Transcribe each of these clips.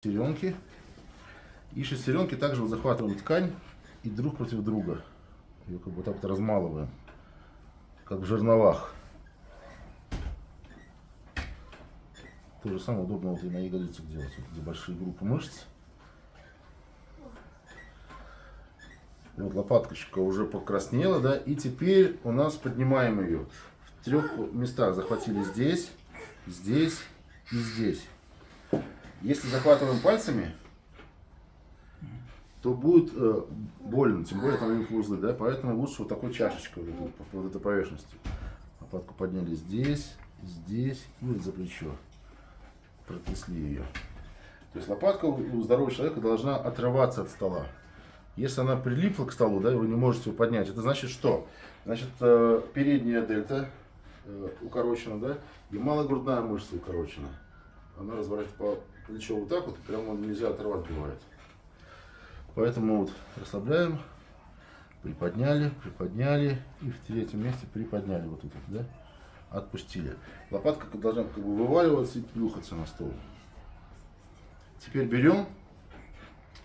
шестеренки. И шестеренки также вот захватываем ткань и друг против друга. Ее как бы так вот размалываем, как в жерновах. То же самое удобно вот и на ягодицах делать, вот, где большие группы мышц. Вот лопаточка уже покраснела, да, и теперь у нас поднимаем ее. В трех местах захватили здесь, здесь и здесь. Если захватываем пальцами, то будет э, больно, тем более там у них узлы, да, поэтому лучше вот такой чашечкой вот, по вот этой поверхности. Лопатку подняли здесь, здесь и вот за плечо. Протрясли ее. То есть лопатка у здорового человека должна отрываться от стола. Если она прилипла к столу, да, вы не можете ее поднять, это значит что? Значит, э, передняя дельта э, укорочена, да, и малогрудная мышца укорочена. Она разворачивается по плечо вот так вот, прямо нельзя оторвать бывает. Поэтому вот расслабляем, приподняли, приподняли и в третьем месте приподняли вот тут, да, отпустили. Лопатка должна как бы вываливаться и плюхаться на стол. Теперь берем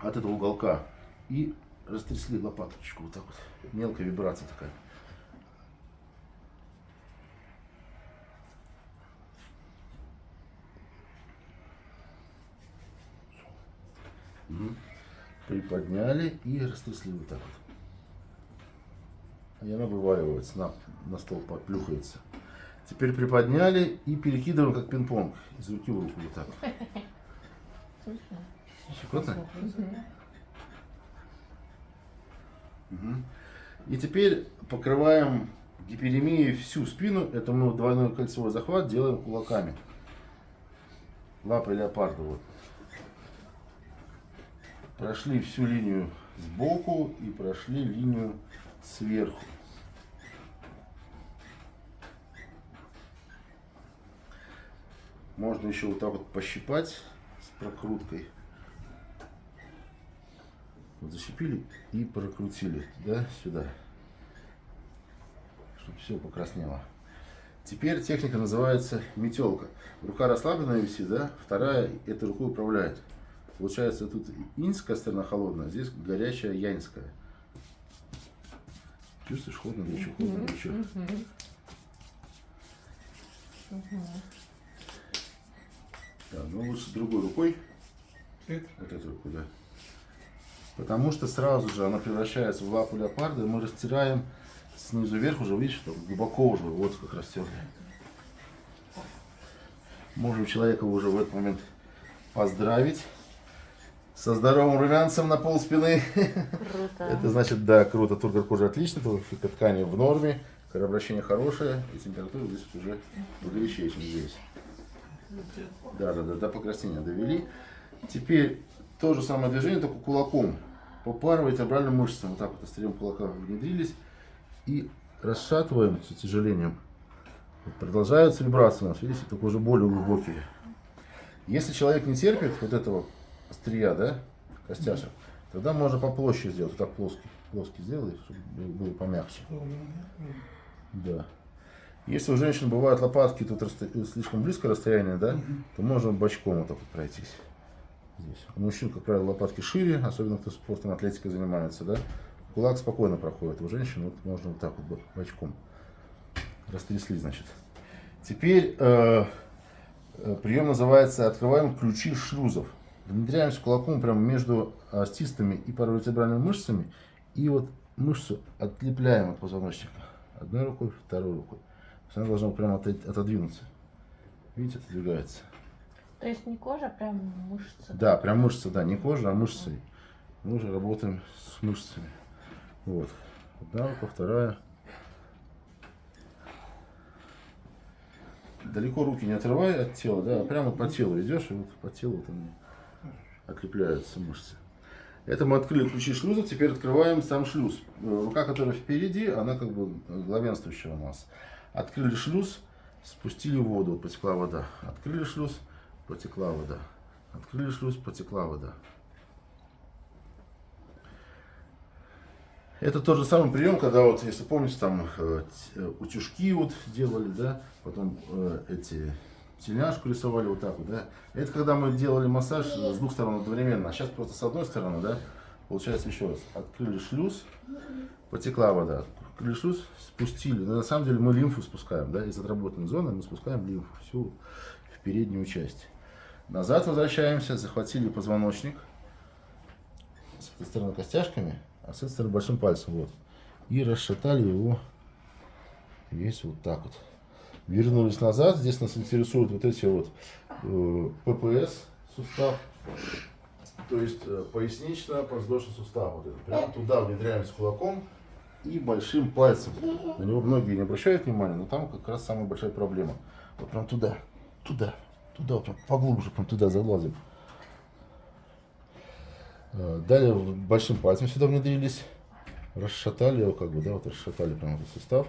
от этого уголка и растрясли лопаточку вот так вот. Мелкая вибрация такая. Приподняли и растрясли вот так вот. И она вываливается, на, на стол плюхается. Теперь приподняли и перекидываем как пинг-понг из руки в руку вот так. Щекотно? Угу. И теперь покрываем гиперемией всю спину. Это мы двойной кольцевой захват делаем кулаками. Лапы леопарда. Вот прошли всю линию сбоку и прошли линию сверху. Можно еще вот так вот пощипать с прокруткой. Вот защипили и прокрутили да, сюда, чтобы все покраснело. Теперь техника называется метелка. Рука расслабленная висит, да, вторая этой рукой управляет. Получается, тут инская сторона холодная, здесь горячая янская. Чувствуешь, холодно, горячо, холодно, горячо. Да, ну лучше другой рукой. Вот эту руку, да. Потому что сразу же она превращается в лапу леопарда, и мы растираем снизу вверх уже, видишь, что глубоко уже, вот как растерли. Можем человека уже в этот момент поздравить со здоровым румянцем на пол спины. Круто. Это значит, да, круто, тургор кожи отлично, ткани в норме, кровообращение хорошее, и температура здесь уже погорячее, чем здесь. Да, да, да, до покраснения довели. Теперь то же самое движение, только кулаком. Попарывайте обратно мышцам. Вот так вот острием кулака внедрились. И расшатываем с утяжелением. Продолжаются вибрации у нас, видите, только уже более глубокие. Если человек не терпит вот этого острия, да, костяшек, тогда можно по площади сделать. Вот так плоский, плоский сделай, чтобы было помягче. Да. Если у женщин бывают лопатки, тут расто... слишком близкое расстояние, да, то можно бочком вот так вот пройтись. Здесь. У мужчин, как правило, лопатки шире, особенно кто спортом, атлетикой занимается, да. Кулак спокойно проходит. У женщин вот можно вот так вот бочком. Растрясли, значит. Теперь э, э прием называется «Открываем ключи шлюзов». Внедряемся кулаком прямо между остистыми и паравертебральными мышцами. И вот мышцу отлепляем от позвоночника. Одной рукой, второй рукой. Она должна прямо отодвинуться. Видите, отодвигается. То есть не кожа, а прям мышцы? Да, прям мышцы, да, не кожа, а мышцы. Мы уже работаем с мышцами. Вот. Одна рука, вторая. Далеко руки не отрывай от тела, да, а прямо по телу идешь, и вот по телу вот они отлепляются мышцы. Это мы открыли ключи шлюза, теперь открываем сам шлюз. Э, рука, которая впереди, она как бы главенствующая у нас. Открыли шлюз, спустили воду, потекла вода. Открыли шлюз, потекла вода. Открыли шлюз, потекла вода. Это тот же самый прием, когда вот, если помните, там э, э утюжки вот делали, да, потом эти тельняшку рисовали вот так вот, да. Это когда мы делали массаж с двух сторон одновременно, а сейчас просто с одной стороны, да. Получается еще раз, открыли шлюз, потекла вода, открыли шлюз, спустили. Но на самом деле мы лимфу спускаем, да, из отработанной зоны мы спускаем лимфу всю в переднюю часть. Назад возвращаемся, захватили позвоночник, с этой стороны костяшками, а с этой стороны большим пальцем, вот. И расшатали его весь вот так вот. Вернулись назад, здесь нас интересуют вот эти вот э, ППС сустав, то есть э, пояснично-подвздошный сустав. Вот это. Прямо туда внедряемся кулаком и большим пальцем. На него многие не обращают внимания, но там как раз самая большая проблема. Вот прям туда, туда, туда, прям поглубже, прям туда залазим. Э, Далее большим пальцем сюда внедрились, расшатали его, как бы, да, вот расшатали прям этот сустав.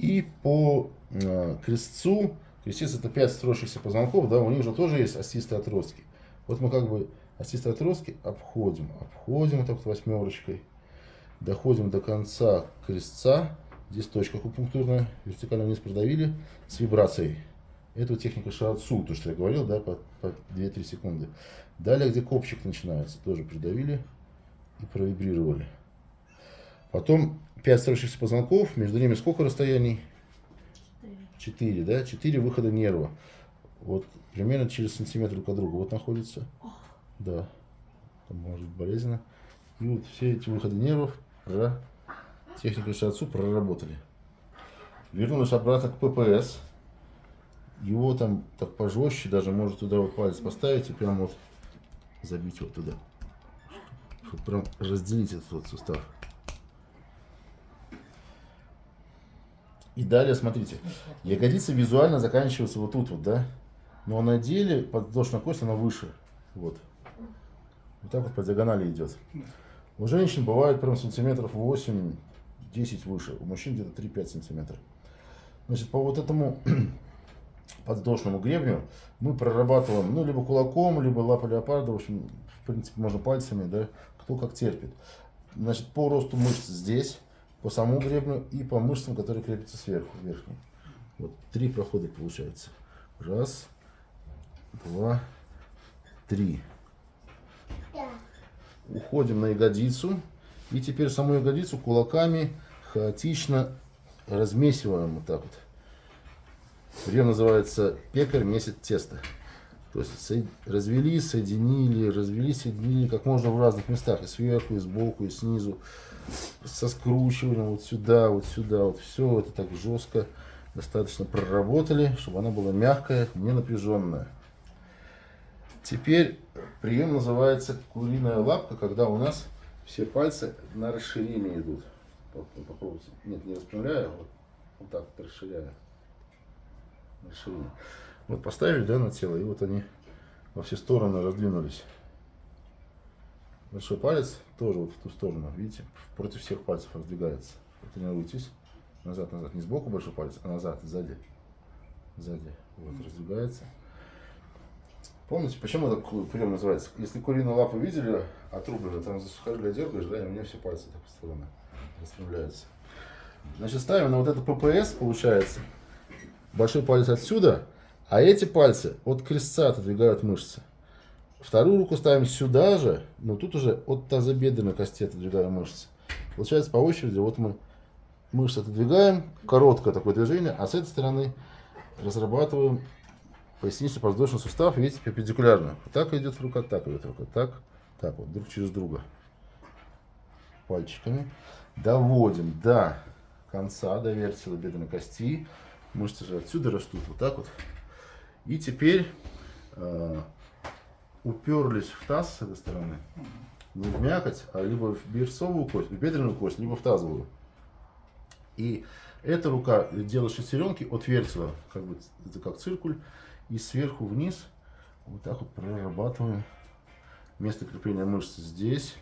И по э, крестцу, крестец это 5 строящихся позвонков, да, у них же тоже есть остистые отростки. Вот мы как бы остистые отростки обходим, обходим так вот восьмерочкой, доходим до конца крестца, здесь точка акупунктурная, вертикально вниз продавили с вибрацией. Это вот техника шиатсу, то, что я говорил, да, по, по 2-3 секунды. Далее, где копчик начинается, тоже придавили и провибрировали. Потом 5 строящихся позвонков, между ними сколько расстояний? 4, да? 4 выхода нерва. Вот примерно через сантиметр друг от друга вот находится. Да. Там может быть болезненно. И вот все эти выходы нервов про технику шиатсу проработали. Вернулись обратно к ППС. Его там так пожестче, даже может туда вот палец поставить и прям вот забить вот туда. Чтобы прям разделить этот вот сустав. И далее, смотрите, ягодица визуально заканчивается вот тут вот, да? Но на деле подвздошная кость, она выше. Вот. Вот так вот по диагонали идет. У женщин бывает прям сантиметров 8-10 выше. У мужчин где-то 3-5 сантиметров. Значит, по вот этому подвздошному гребню мы прорабатываем, ну, либо кулаком, либо лапой леопарда, в общем, в принципе, можно пальцами, да, кто как терпит. Значит, по росту мышц здесь, по самому гребню и по мышцам, которые крепятся сверху, верхним. Вот три прохода получается. Раз, два, три. Уходим на ягодицу. И теперь саму ягодицу кулаками хаотично размесиваем вот так вот. Прием называется пекарь месит тесто. То есть со- развели, соединили, развели, соединили как можно в разных местах. И сверху, и сбоку, и снизу. Со скручиванием вот сюда, вот сюда. Вот все это так жестко достаточно проработали, чтобы она была мягкая, не напряженная. Теперь прием называется куриная лапка, когда у нас все пальцы на расширение идут. Поп- Попробуйте. Нет, не распрямляю, вот, вот так вот расширяю. Расширение. Вот поставили, да, на тело, и вот они во все стороны раздвинулись. Большой палец тоже вот в ту сторону, видите, против всех пальцев раздвигается. Тренируйтесь. Назад, назад. Не сбоку большой палец, а назад, сзади. Сзади. Вот, раздвигается. Помните, почему этот прием называется? Если куриную лапу видели, отрубленную, там за сухожилие дергаешь, да, и у меня все пальцы так по сторонам распрямляются. Значит, ставим на вот это ППС, получается. Большой палец отсюда, а эти пальцы от крестца отодвигают мышцы. Вторую руку ставим сюда же, но тут уже от тазобедренной кости отодвигаем мышцы. Получается по очереди, вот мы мышцы отодвигаем, короткое такое движение, а с этой стороны разрабатываем пояснично-подвздошный сустав, видите, перпендикулярно. Так идет рука, так идет рука, так, так вот, друг через друга. Пальчиками. Доводим до конца, до вертела бедренной кости. Мышцы же отсюда растут, вот так вот. И теперь э, уперлись в таз с этой стороны. Не в мякоть, а либо в берцовую кость, в бедренную кость, либо в тазовую. И эта рука делает шестеренки от вертела, как бы это как циркуль, и сверху вниз вот так вот прорабатываем место крепления мышц здесь,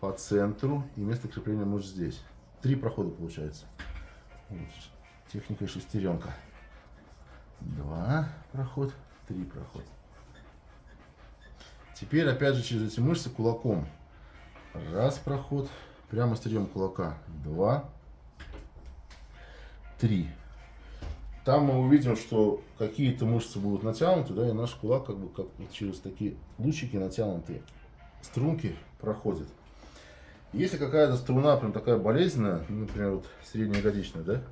по центру, и место крепления мышц здесь. Три прохода получается. Вот, техника шестеренка. Два проход, три проход. Теперь опять же через эти мышцы кулаком. Раз проход, прямо острием кулака. Два, три. там мы увидим, что какие-то мышцы будут натянуты, да, и наш кулак как бы как через такие лучики натянутые струнки проходит. Если какая-то струна прям такая болезненная, например, вот среднеягодичная, да,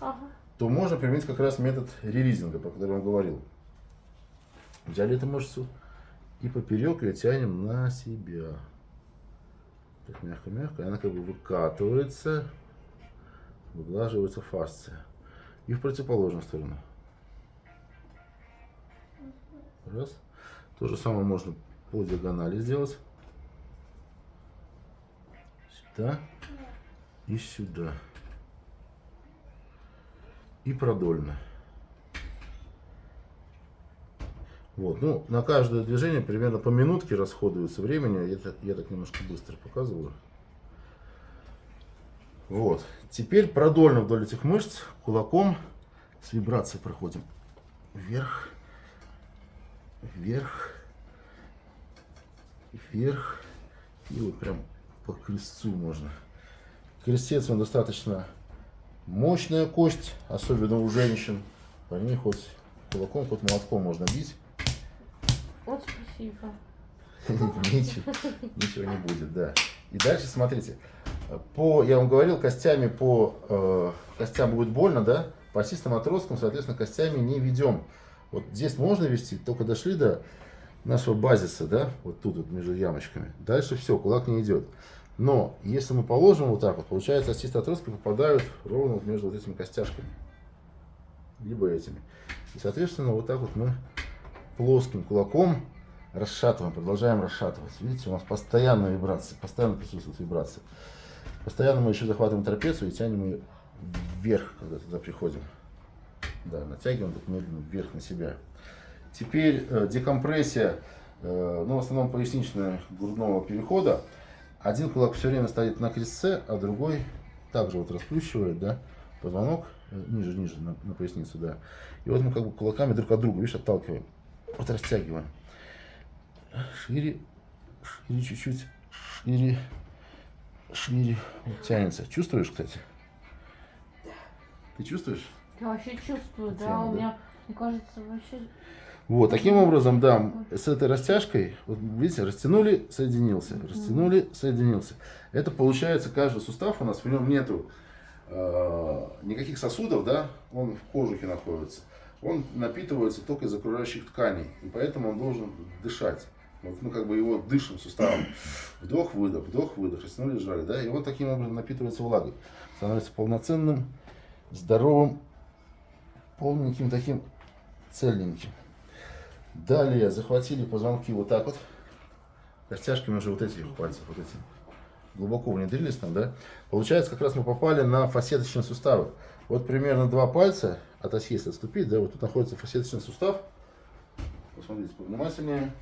Ага. То можно применить как раз метод релизинга, про который я вам говорил. Взяли эту мышцу и поперек ее тянем на себя. Так мягко-мягко. Она как бы выкатывается, выглаживается фасция. И в противоположную сторону. Раз. То же самое можно по диагонали сделать. Сюда и сюда. И продольно. Вот, ну, на каждое движение примерно по минутке расходуется времени. Так, я так немножко быстро показываю. Вот. Теперь продольно вдоль этих мышц кулаком с вибрацией проходим. Вверх, вверх, вверх. И вот прям по крестцу можно. Крестец он достаточно мощная кость, особенно у женщин. По ней хоть кулаком, хоть молотком можно бить. Вот спасибо. Ничего, ничего не будет, да. И дальше смотрите. По, я вам говорил, костями по э, костям будет больно, да? По осистым отросткам, соответственно, костями не ведем. Вот здесь можно вести, только дошли до нашего базиса, да? Вот тут вот между ямочками. Дальше все, кулак не идет. Но если мы положим вот так вот, получается, остистые отростки попадают ровно вот между вот этими костяшками. Либо этими. И, соответственно, вот так вот мы плоским кулаком расшатываем, продолжаем расшатывать. Видите, у нас постоянная вибрация, постоянно присутствует вибрация. Постоянно мы еще захватываем трапецию и тянем ее вверх, когда туда приходим. Да, натягиваем так медленно вверх на себя. Теперь э, декомпрессия, э, ну, в основном поясничная грудного перехода. Один кулак все время стоит на крестце, а другой также вот расплющивает, да, позвонок э, ниже, ниже, на, на поясницу, да. И вот мы как бы кулаками друг от друга, видишь, отталкиваем. Вот растягиваем. Шире, шире чуть-чуть, шире, шире. Вот тянется. Чувствуешь, кстати? Ты чувствуешь? Я вообще чувствую, да, Тема, у да? меня, мне кажется, вообще... Вот, таким образом, да, с этой растяжкой, вот видите, растянули, соединился, растянули, соединился. Это получается, каждый сустав у нас, в нем нету э, никаких сосудов, да, он в кожухе находится. Он напитывается только из окружающих тканей, и поэтому он должен дышать. Вот, ну, как бы его дышим суставом. Вдох-выдох, вдох-выдох, растянули, сжали, да, и он таким образом напитывается влагой. Становится полноценным, здоровым, полненьким таким, цельненьким. Далее захватили позвонки вот так вот. Костяшками уже вот этих пальцев, вот эти. Глубоко внедрились там, да? Получается, как раз мы попали на фасеточные суставы. Вот примерно два пальца от оси, если отступить, да, вот тут находится фасеточный сустав. Посмотрите повнимательнее.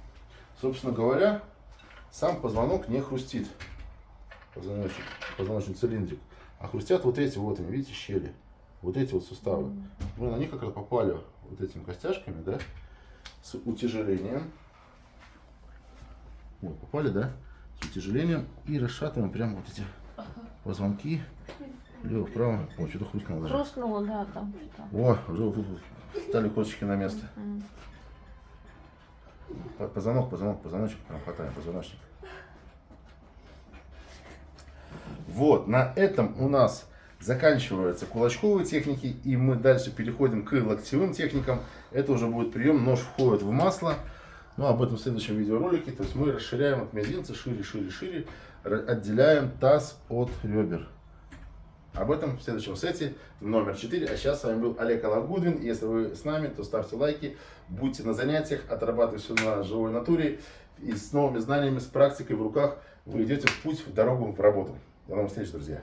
Собственно говоря, сам позвонок не хрустит. Позвоночник, позвоночный цилиндрик. А хрустят вот эти вот, видите, щели. Вот эти вот суставы. Мы на них как раз попали вот этими костяшками, да? С утяжелением. Вот, попали, да? С утяжелением. И расшатываем прямо вот эти позвонки. Лево, вправо. О, что-то хрустнуло даже. Хрустнуло, да, там что-то. О, уже вот тут вот стали косточки на место. Позвонок, позвонок, позвоночек прям хватаем, позвоночник. Вот, на этом у нас заканчиваются кулачковые техники, и мы дальше переходим к локтевым техникам. Это уже будет прием, нож входит в масло. Ну, об этом в следующем видеоролике. То есть мы расширяем от мизинца шире, шире, шире, отделяем таз от ребер. Об этом в следующем сете номер 4. А сейчас с вами был Олег Алагудвин. Если вы с нами, то ставьте лайки, будьте на занятиях, отрабатывайте все на живой натуре. И с новыми знаниями, с практикой в руках вы идете в путь, в дорогу, в работу. До новых встреч, друзья!